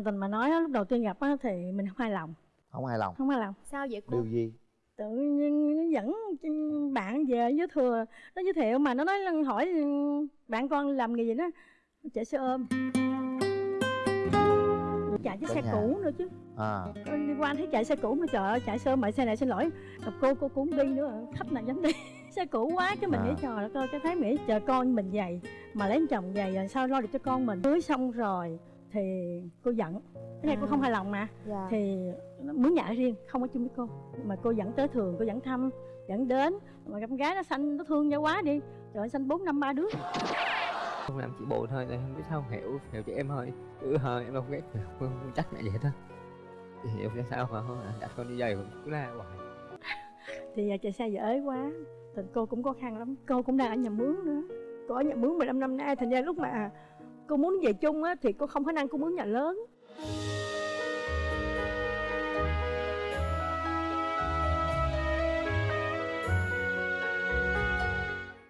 thành tình mà nói á, lúc đầu tiên gặp á thì mình không hài lòng. Không hài lòng. Không hài lòng. Sao vậy cô? Điều gì? Tự nhiên nó dẫn bạn về với thừa nó giới thiệu mà nó nói là hỏi bạn con làm nghề gì đó chạy xe ôm. Chạy chiếc xe nhà. cũ nữa chứ. À. Đi qua thấy chạy xe cũ mà trời ơi chạy xe ôm mà xe này xin lỗi. Gặp cô cô cũng đi nữa khách này dám đi. Xe cũ quá cái mình À. nghĩ trời ơi cái thấy nghĩ chờ con mình dày mà lấy chồng dày rồi sao lo được cho con mình. Cưới xong rồi thì cô giận cái này cô À. không hài lòng mà. Dạ. Thì mướn nhà riêng không ở chung với cô. Mà cô dẫn tới thường cô dẫn thăm dẫn đến. Mà con gái nó xanh nó thương nhau quá đi. Trời ơi xanh bốn năm ba đứa. Không làm chị buồn thôi tại không biết sao hiểu hiểu chị em thôi. Chứ thôi em đâu ghét không, không chắc mẹ vậy thôi. Chị hiểu ra sao mà không à, đặt con đi giày cũng cứ la hoài. Thì à, chạy xe dở ế quá. Thì cô cũng khó khăn lắm. Cô cũng đang ở nhà mướn nữa. Cô ở nhà mướn 15 năm nay thành ra lúc mà cô muốn về chung á thì cô không khả năng cô mướn nhà lớn.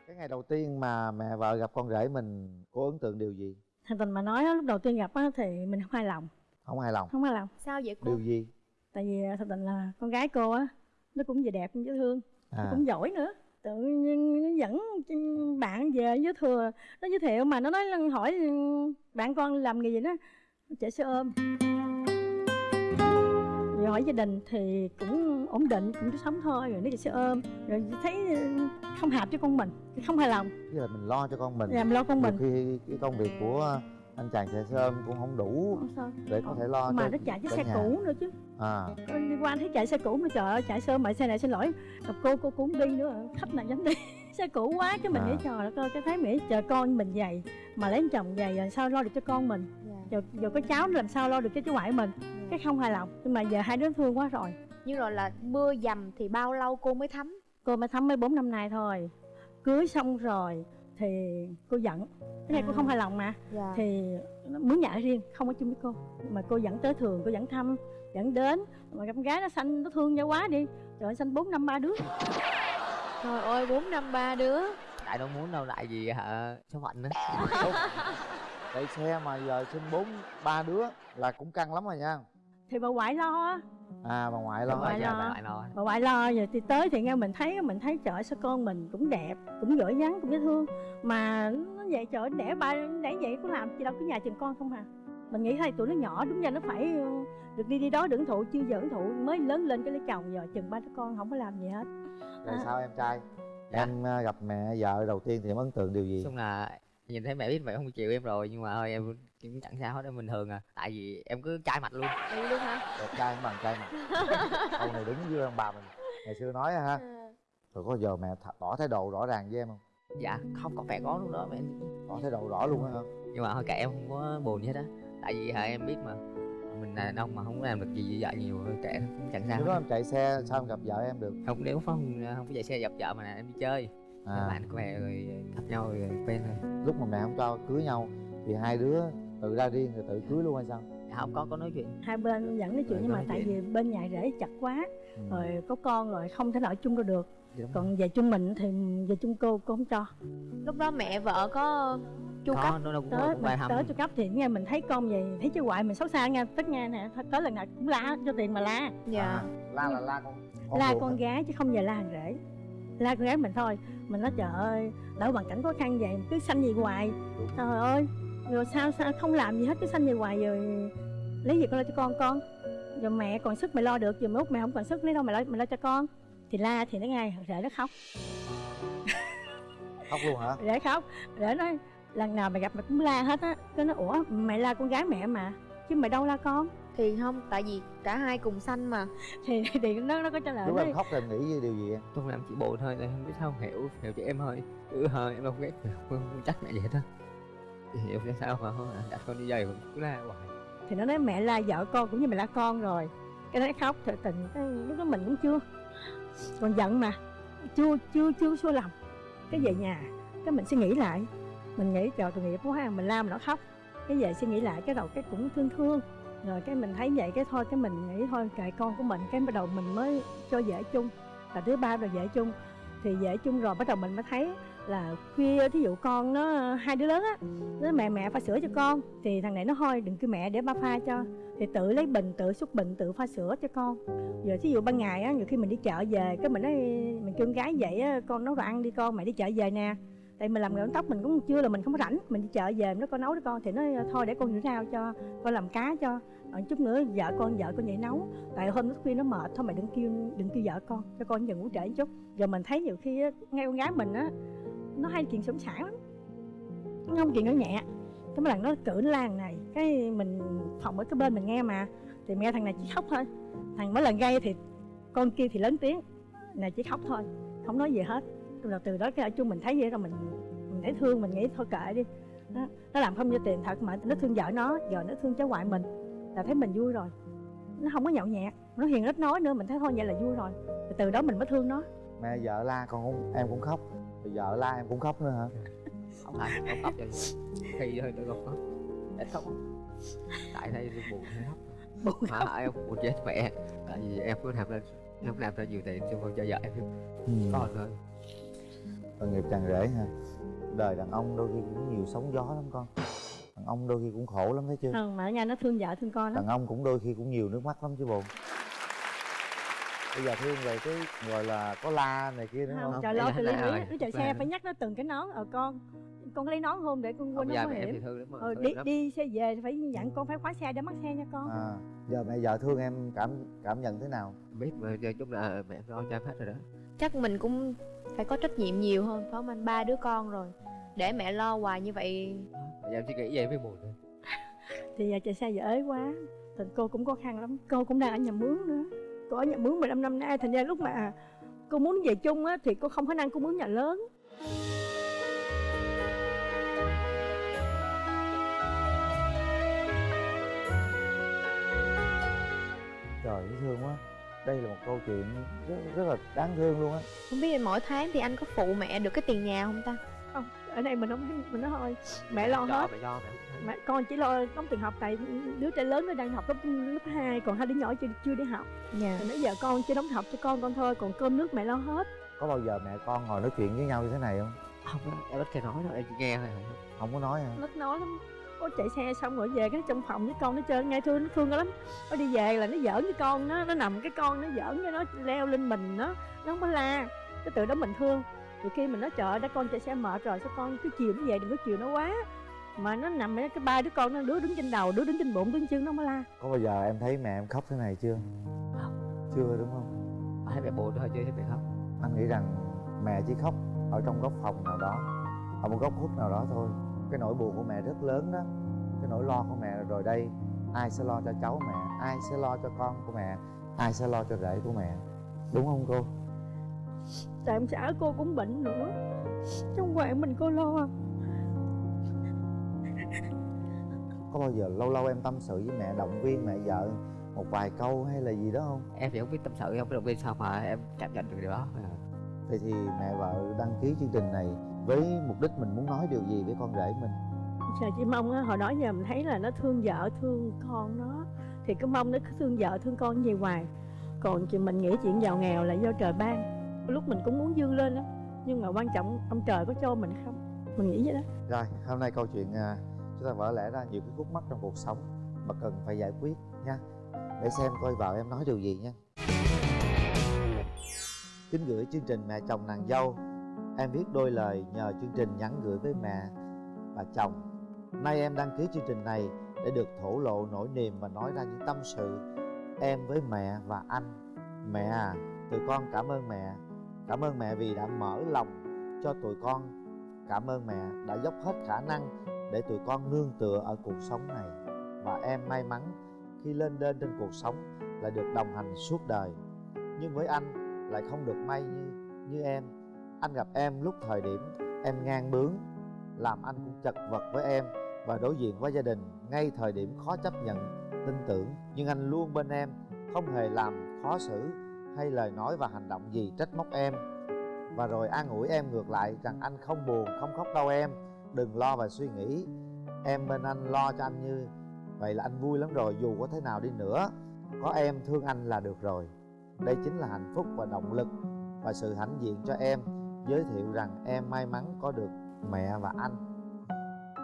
Cái ngày đầu tiên mà mẹ vợ gặp con rể mình có ấn tượng điều gì? Thành tình mà nói á, lúc đầu tiên gặp á thì mình không hài lòng. Không hài lòng. Không hài lòng. Sao vậy cô? Điều gì? Tại vì à, thật tình là con gái cô á nó cũng về đẹp cũng dễ thương à. cũng giỏi nữa tự nhiên nó dẫn bạn về với thừa nó giới thiệu mà nó nói hỏi bạn con làm nghề gì đó chạy xe ôm. Rồi hỏi gia đình thì cũng ổn định cũng sống thôi rồi nó chạy xe ôm. Rồi thấy không hợp cho con mình không hài lòng. Tức là mình lo cho con mình. Làm lo con mình. nhiều khi cái công việc của anh chàng chạy xe ôm cũng không đủ Không để có thể lo mà nó chạy chiếc cả xe nhà. cũ nữa chứ. À. Đi qua thấy chạy xe cũ mà trời ơi chạy xe ôm mà xe này xin lỗi. Gặp cô cô cũng đi nữa khách này dám đi. Xe cũ quá cái mình À. nghĩ trời đất ơi cái thấy nghĩ chờ con mình dày mà lấy chồng dày rồi sao lo được cho con mình? Dạ. giờ giờ có cháu làm sao lo được cho cháu ngoại mình? Cái không hài lòng. Nhưng mà giờ hai đứa thương quá rồi. Nhưng rồi là mưa dầm thì bao lâu cô mới thấm? Cô mới thắm mấy bốn năm nay thôi. Cưới xong rồi thì cô giận. Cái này cô À. không hài lòng mà. Dạ. Thì mướn nhà ở riêng không ở chung với cô. Mà cô dẫn tới thường cô dẫn thăm dẫn đến. Mà con gái nó xanh nó thương nhau quá đi. Trời ơi xanh bốn năm ba đứa. Trời ơi bốn năm ba đứa. Tại đâu muốn đâu lại gì hả? Số phận á chạy xe mà giờ sinh bốn ba đứa là cũng căng lắm rồi nha. Thì bà ngoại lo. á à bà ngoại lo rồi Ngoại lo. bà ngoại. Lo rồi thì tới thì nghe mình thấy mình thấy trời sao con mình cũng đẹp cũng giỏi nhắn cũng dễ thương. Mà nó vậy trời đẻ ba đẻ vậy có làm gì đâu cứ nhà chừng con không à. Mình nghĩ hai tuổi nó nhỏ đúng ra nó phải ừ, được đi đi đó hưởng thụ chưa giờ hưởng thụ mới lớn lên cái lấy chồng giờ chừng ba đứa con không có làm gì hết. Rồi À. sao em trai? Dạ. em à, gặp mẹ vợ đầu tiên thì em ấn tượng điều gì? Chung là nhìn thấy mẹ biết mẹ không chịu em rồi nhưng mà thôi em cũng chẳng sao hết em bình thường à. Tại vì em cứ chai mặt luôn. Đi luôn hả? Đẹp trai bằng trai mà câu này đúng với ông bà mình. Ngày xưa nói ha rồi có giờ mẹ tỏ thái độ rõ ràng với em không? Dạ không có vẻ có lúc đó mẹ. Tỏ thái độ rõ luôn á hả? Nhưng mà thôi kệ em không có buồn gì hết á. Tại vì hả em biết mà. Mình là đàn ông mà không có làm được gì với vợ nhiều kệ cũng chẳng sao lúc đó em chạy xe sao em gặp vợ em được? Không nếu không không có chạy xe gặp vợ mà là em đi chơi à. bạn của mẹ rồi gặp nhau rồi quen thôi lúc mà mẹ không cho cưới nhau thì hai đứa tự ra riêng rồi tự cưới luôn hay sao? Dạ, không có có nói chuyện. Hai bên dẫn nói chuyện Rồi, nhưng có mà nói tại vì bên nhà rể chặt quá ừ. rồi có con rồi không thể nào ở chung đâu được. Dạ, đúng còn về chung mình thì về chung cô cô không cho. Lúc đó mẹ vợ có chu có cấp nó cũng, tới cũng về thăm tới chu cấp thì nghe mình thấy con vậy thấy chứ ngoại mình xấu xa nha tất nghe nè tới lần nào cũng la cho tiền mà la. Dạ. À, la là la con con la con hả? gái chứ không về la thằng rể la con gái mình thôi. Mình nói trời ơi lỡ hoàn cảnh khó khăn vậy cứ sanh gì hoài. Trời ơi rồi sao sao không làm gì hết cứ sanh gì hoài rồi lấy gì con lo cho con con? Rồi mẹ còn sức mày lo được giờ lúc mẹ không còn sức lấy đâu mày lo mày lo cho con? Thì la thì nó ngay rể nó khóc. Khóc luôn hả? Rể khóc. Rể nói lần nào mày gặp mày cũng la hết á. Cái nó ủa mày la con gái mẹ mà chứ mày đâu la con thì không tại vì cả hai cùng xanh mà. Thì thì nó nó có trả lời lúc em khóc em nghĩ điều gì em chung làm chị buồn thôi tại không biết sao hiểu. Hiểu chị em thôi. Chứ thôi em đâu ghét không, không chắc mẹ vậy thôi. Chị hiểu ra sao mà không đặt con đi giày cũng cứ la hoài. Thì nó nói mẹ la vợ con cũng như mày la con rồi. Cái nó khóc thật tình cái lúc đó mình cũng chưa. Còn giận mà. Chưa chưa chưa xua lòng. Cái về nhà cái mình suy nghĩ lại. Mình nghĩ trời tội nghiệp quá mình la mà nó khóc. Cái về suy nghĩ lại cái đầu cái cũng thương thương rồi cái mình thấy vậy, cái thôi, cái mình nghĩ thôi, kệ con của mình, cái bắt đầu mình mới cho dễ chung. Là thứ ba rồi dễ chung. Thì dễ chung rồi bắt đầu mình mới thấy là khuya, thí dụ con nó, hai đứa lớn á, nó mẹ mẹ pha sữa cho con, thì thằng này nó thôi đừng kêu mẹ để ba pha cho. Thì tự lấy bình, tự xúc bình, tự pha sữa cho con. Giờ thí dụ ban ngày á, nhiều khi mình đi chợ về, cái mình nói, mình kêu con gái vậy á, con nấu đồ ăn đi con, mẹ đi chợ về nè tại mình làm nghề tóc mình cũng chưa là mình không có rảnh. Mình đi chợ về nó con nấu cho con thì nó ờ, thôi để con rửa rau cho con làm cá cho. Rồi chút nữa vợ con vợ con vậy nấu. Tại hôm lúc khuya nó mệt thôi mày đừng kêu đừng kêu vợ con cho con giờ ngủ trễ một chút. Giờ mình thấy nhiều khi á, ngay con gái mình á nó hay chuyện sống sảng lắm. Nó không chuyện nó nhẹ. Cái mấy lần nó cử nó la này cái mình phòng ở cái bên mình nghe mà thì mẹ thằng này chỉ khóc thôi. Thằng mỗi lần gây thì con kia thì lớn tiếng này chỉ khóc thôi không nói gì hết rồi từ đó cái ở chung mình thấy vậy rồi mình mình thấy thương mình nghĩ thôi kệ đi. Nó, nó làm không cho tiền thật mà nó thương vợ nó giờ nó thương cháu ngoại mình là thấy mình vui rồi. Nó không có nhậu nhẹt nó hiền ít nói nữa mình thấy thôi vậy là vui rồi. Rồi từ đó mình mới thương nó. Mẹ vợ la con cũng em cũng khóc. Rồi vợ la em cũng khóc nữa hả? Không phải không khóc cho khi thôi tôi không khóc. Ít khóc. Tại đây tôi buồn khóc buồn mà em buồn chết mẹ. Tại vì em có làm ra em làm ra nhiều tiền cho con cho vợ em. Ừ. con thôi tội nghiệp chàng rể ha đời đàn ông đôi khi cũng nhiều sóng gió lắm con. Đàn ông đôi khi cũng khổ lắm thấy chưa? Không mà ở nhà nó thương vợ thương con lắm. Đàn ông cũng đôi khi cũng nhiều nước mắt lắm chứ bộ. Bây giờ thương về cái gọi là có la này kia nữa không không trời lo từ lý nó chạy xe phải nhắc nó từng cái nón. Ở con con có lấy nón không để con quên không nó thì hiểm ờ, thương đi lắm. đi xe về phải dặn con phải khóa xe để mắc xe nha con. À giờ mẹ vợ thương em cảm cảm nhận thế nào? Biết mà giờ chung là mẹ em lo cho em hết rồi đó. Chắc mình cũng phải có trách nhiệm nhiều hơn phải không anh? Ba đứa con rồi. Để mẹ lo hoài như vậy. Bây giờ em chỉ nghĩ vậy mới buồn thôi. Thì giờ chạy xe giờ ế quá. Thì cô cũng khó khăn lắm. Cô cũng đang ở nhà mướn nữa. Cô ở nhà mướn 15 năm nay thành ra lúc mà cô muốn về chung á thì cô không khả năng cô mướn nhà lớn. Trời dễ thương quá đây là một câu chuyện rất rất là đáng thương luôn á. Không biết mỗi tháng thì anh có phụ mẹ được cái tiền nhà không ta? Không ở đây mình không thấy mình nói thôi. Mẹ lo hết. mẹ lo mẹ con chỉ lo đóng tiền học tại đứa trẻ lớn nó đang học lớp lớp 2 còn hai đứa nhỏ chưa chưa đi học. Dạ. Thì nãy giờ con chỉ đóng học cho con con thôi còn cơm nước mẹ lo hết. Có bao giờ mẹ con ngồi nói chuyện với nhau như thế này không? Không á, em ít khi nói đâu em chỉ nghe thôi. Không có nói hả? Nó nói lắm có chạy xe xong rồi về cái trong phòng với con nó chơi ngay thương nó thương lắm. Nó đi về là nó giỡn với con nó nó nằm cái con nó giỡn với nó leo lên mình nó nó không có la. Cái từ đó mình thương. Thì khi mình nói trời đã con chạy xe mệt rồi sao con cứ chiều nó về đừng có chiều nó quá. Mà nó nằm cái ba đứa con nó đứa đứng trên đầu đứa đứng trên bụng đứng chân nó không có la. Có bao giờ em thấy mẹ em khóc thế này chưa? Chưa đúng không? Thấy mẹ buồn thôi chứ thấy mẹ khóc? Anh nghĩ rằng mẹ chỉ khóc ở trong góc phòng nào đó ở một góc khuất nào đó thôi cái nỗi buồn của mẹ rất lớn đó cái nỗi lo của mẹ là rồi đây ai sẽ lo cho cháu mẹ ai sẽ lo cho con của mẹ ai sẽ lo cho rể của mẹ đúng không cô? Tại ông xã cô cũng bệnh nữa trong quậy mình cô lo. Có bao giờ lâu lâu em tâm sự với mẹ động viên mẹ vợ một vài câu hay là gì đó không? Em thì không biết tâm sự không biết động viên sao mà em cảm nhận được điều đó. Vậy thì mẹ vợ đăng ký chương trình này với mục đích mình muốn nói điều gì với con rể mình? Giờ chỉ mong á, hồi đó giờ mình thấy là nó thương vợ thương con nó. Thì cứ mong nó cứ thương vợ thương con gì hoài. Còn chị mình nghĩ chuyện giàu nghèo là do trời ban. Lúc mình cũng muốn dương lên đó Nhưng mà quan trọng ông trời có cho mình không? Mình nghĩ vậy đó. Rồi hôm nay câu chuyện à, chúng ta vỡ lẽ ra nhiều cái khúc mắc trong cuộc sống mà cần phải giải quyết nha. Để xem coi vợ em nói điều gì nha. Kính gửi chương trình mẹ chồng nàng dâu em viết đôi lời nhờ chương trình nhắn gửi với mẹ và chồng. Nay em đăng ký chương trình này để được thổ lộ nỗi niềm và nói ra những tâm sự em với mẹ và anh. Mẹ à tụi con cảm ơn mẹ. Cảm ơn mẹ vì đã mở lòng cho tụi con. Cảm ơn mẹ đã dốc hết khả năng để tụi con nương tựa ở cuộc sống này. Và em may mắn khi lên đên trên cuộc sống là được đồng hành suốt đời. Nhưng với anh lại không được may như như em anh gặp em lúc thời điểm em ngang bướng, làm anh cũng chật vật với em và đối diện với gia đình ngay thời điểm khó chấp nhận, tin tưởng. Nhưng anh luôn bên em, không hề làm khó xử hay lời nói và hành động gì trách móc em. Và rồi an ủi em ngược lại rằng anh không buồn, không khóc đâu em. Đừng lo và suy nghĩ. Em bên anh lo cho anh như vậy là anh vui lắm rồi, dù có thế nào đi nữa. Có em thương anh là được rồi. Đây chính là hạnh phúc và động lực và sự hãnh diện cho em giới thiệu rằng em may mắn có được mẹ và anh.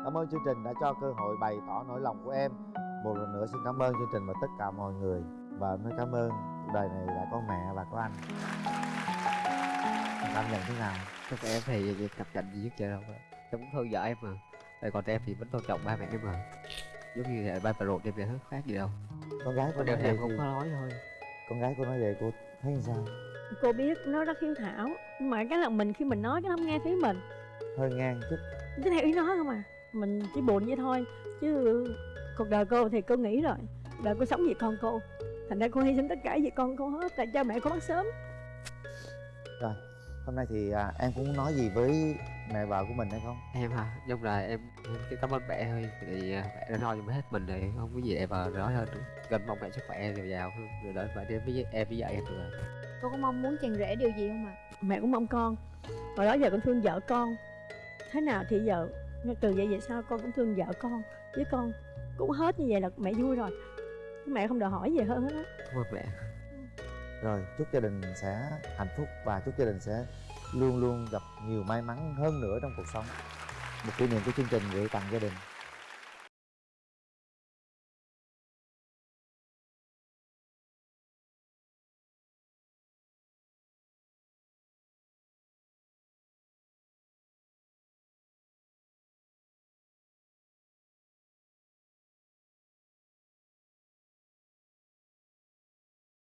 Cảm ơn chương trình đã cho cơ hội bày tỏ nỗi lòng của em. Một lần nữa xin cảm ơn chương trình và tất cả mọi người. Và em nói cảm ơn cuộc đời này đã có mẹ và có anh. Cảm nhận thế nào? Chắc em thì cặp cạnh gì nhất vậy đâu cũng thương vợ em mà. Tại còn em thì vẫn tôn trọng ba mẹ em mà. Giống như là ba bà ruột em hết khác gì đâu. Con gái nói thì vậy không thì có nói thôi. con gái cô nói vậy cô thấy như sao cô biết nó rất hiếu thảo. Nhưng mà cái là mình khi mình nói cái nó không nghe thấy mình. Hơi ngang chút. Cứ theo ý nó không à. Mình chỉ buồn vậy thôi. Chứ cuộc đời cô thì cô nghĩ rồi. Đời cô sống vì con cô. Thành ra cô hy sinh tất cả vì con cô hết. Tại cha mẹ cô mất sớm. Rồi hôm nay thì à, em cũng muốn nói gì với mẹ vợ của mình hay không? Em hả? Nhưng là em, em chỉ cảm ơn mẹ thôi. Thì à, mẹ đã lo cho hết mình thì không có gì để mà nói hơn nữa. Gần mong mẹ sức khỏe dồi dào hơn. Rồi đợi mẹ đi với em với vợ em rồi cô có mong muốn chàng rể điều gì không ạ? Mẹ cũng mong con. Hồi đó giờ con thương vợ con. Thế nào thì giờ từ vậy về sau con cũng thương vợ con. Với con cũng hết như vậy là mẹ vui rồi. Mẹ không đòi hỏi gì hơn hết á. Cảm ơn mẹ. Rồi chúc gia đình sẽ hạnh phúc và chúc gia đình sẽ luôn luôn gặp nhiều may mắn hơn nữa trong cuộc sống. Một kỷ niệm của chương trình gửi tặng gia đình